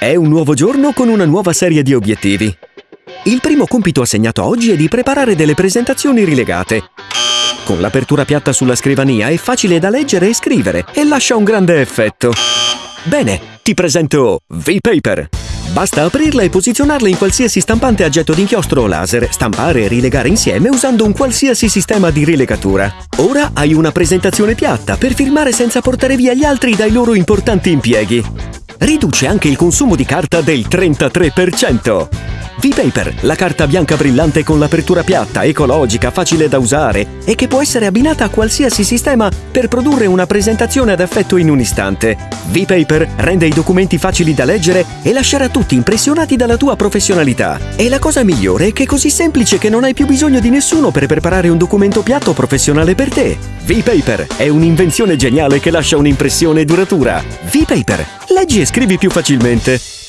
È un nuovo giorno con una nuova serie di obiettivi. Il primo compito assegnato oggi è di preparare delle presentazioni rilegate. Con l'apertura piatta sulla scrivania è facile da leggere e scrivere e lascia un grande effetto. Bene, ti presento V-Paper. Basta aprirla e posizionarla in qualsiasi stampante a getto d'inchiostro o laser, stampare e rilegare insieme usando un qualsiasi sistema di rilegatura. Ora hai una presentazione piatta per firmare senza portare via gli altri dai loro importanti impieghi. Riduce anche il consumo di carta del 33%. V-Paper, la carta bianca brillante con l'apertura piatta, ecologica, facile da usare e che può essere abbinata a qualsiasi sistema per produrre una presentazione ad effetto in un istante. V-Paper rende i documenti facili da leggere e lascerà tutti impressionati dalla tua professionalità. E la cosa migliore è che è così semplice che non hai più bisogno di nessuno per preparare un documento piatto professionale per te. V-Paper è un'invenzione geniale che lascia un'impressione duratura. V-Paper, leggi e scrivi più facilmente.